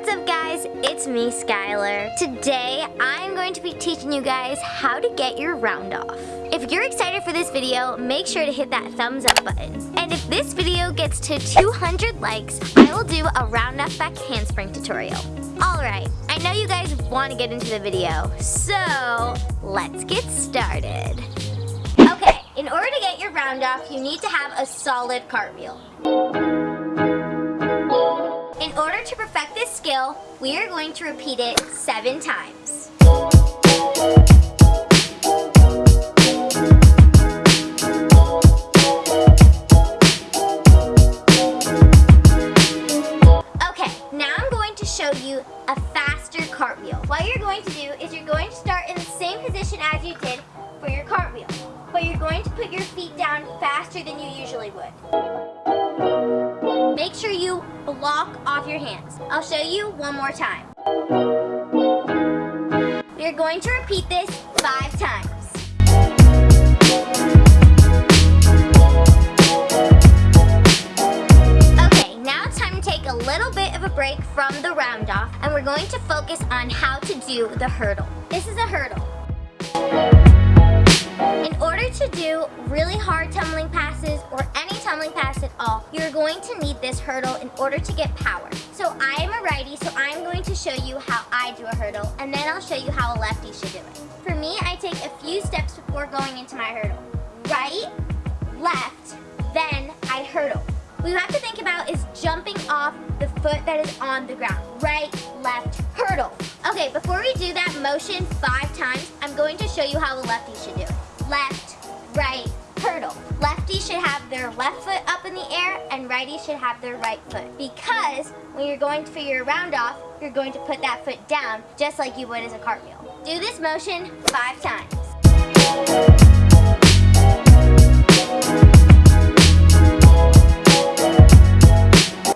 What's up guys? It's me, Skylar. Today, I'm going to be teaching you guys how to get your round off. If you're excited for this video, make sure to hit that thumbs up button. And if this video gets to 200 likes, I will do a round off back handspring tutorial. Alright, I know you guys want to get into the video, so let's get started. Okay, in order to get your round off, you need to have a solid cartwheel. In order to perfect this skill, we are going to repeat it seven times. Okay, now I'm going to show you a faster cartwheel. What you're going to do is you're going to start in the same position as you did for your cartwheel, but you're going to put your feet down faster than you usually would. Make sure you block off your hands. I'll show you one more time. We're going to repeat this five times. Okay, now it's time to take a little bit of a break from the round off and we're going to focus on how to do the hurdle. This is a hurdle. In order to do really hard tumbling passes or any tumbling pass at all, you're going to need this hurdle in order to get power. So I am a righty, so I'm going to show you how I do a hurdle, and then I'll show you how a lefty should do it. For me, I take a few steps before going into my hurdle. Right, left, then I hurdle. What you have to think about is jumping off the foot that is on the ground. Right, left, hurdle. Okay, before we do that motion five times, I'm going to show you how a lefty should do it left, right, hurdle. Lefty should have their left foot up in the air and righty should have their right foot. Because when you're going for your round off, you're going to put that foot down just like you would as a cartwheel. Do this motion five times.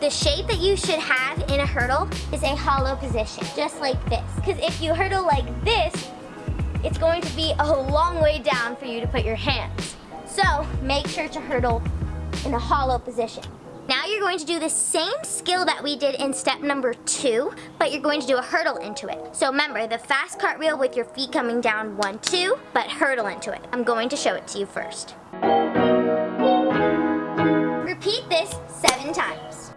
The shape that you should have in a hurdle is a hollow position, just like this. Because if you hurdle like this, it's going to be a long way down for you to put your hands. So make sure to hurdle in a hollow position. Now you're going to do the same skill that we did in step number two, but you're going to do a hurdle into it. So remember, the fast cartwheel with your feet coming down one, two, but hurdle into it. I'm going to show it to you first. Repeat this seven times.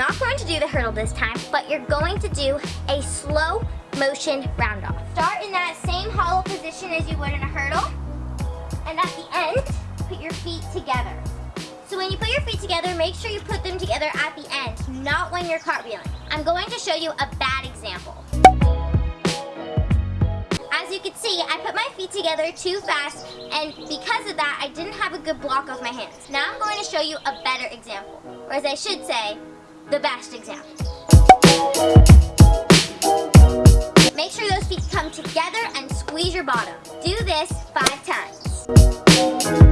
Not going to do the hurdle this time, but you're going to do a slow motion round off. Start in that same hollow position as you would in a hurdle. And at the end, put your feet together. So when you put your feet together, make sure you put them together at the end, not when you're cartwheeling. I'm going to show you a bad example. See, I put my feet together too fast, and because of that, I didn't have a good block off my hands. Now I'm going to show you a better example, or as I should say, the best example. Make sure those feet come together and squeeze your bottom. Do this five times.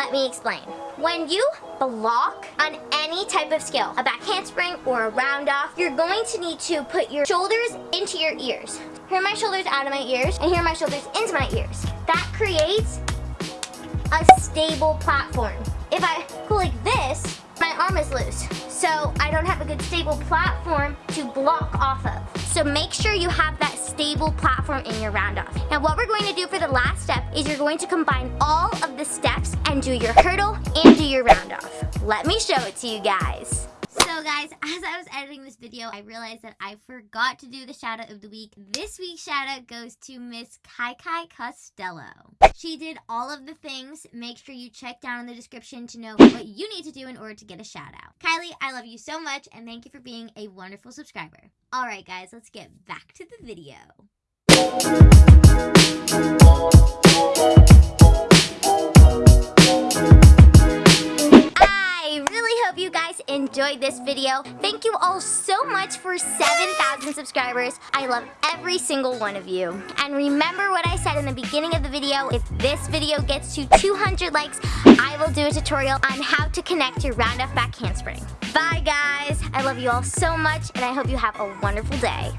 Let me explain. When you block on any type of skill, a back handspring or a round off, you're going to need to put your shoulders into your ears. Here my shoulders out of my ears, and here my shoulders into my ears. That creates a stable platform. If I go like this, my arm is loose. So I don't have a good stable platform to block off of. So make sure you have that stable platform in your round off. Now what we're going to do for the last step is you're going to combine all of the steps and do your hurdle and do your round off. Let me show it to you guys. So guys, as I was editing this video, I realized that I forgot to do the shout out of the week. This week's shout out goes to Miss Kai Kai Costello. She did all of the things. Make sure you check down in the description to know what you need to do in order to get a shout out. Kylie, I love you so much and thank you for being a wonderful subscriber. Alright guys, let's get back to the video. Hope you guys enjoyed this video. Thank you all so much for 7,000 subscribers. I love every single one of you. And remember what I said in the beginning of the video, if this video gets to 200 likes, I will do a tutorial on how to connect your round back handspring. Bye guys, I love you all so much and I hope you have a wonderful day.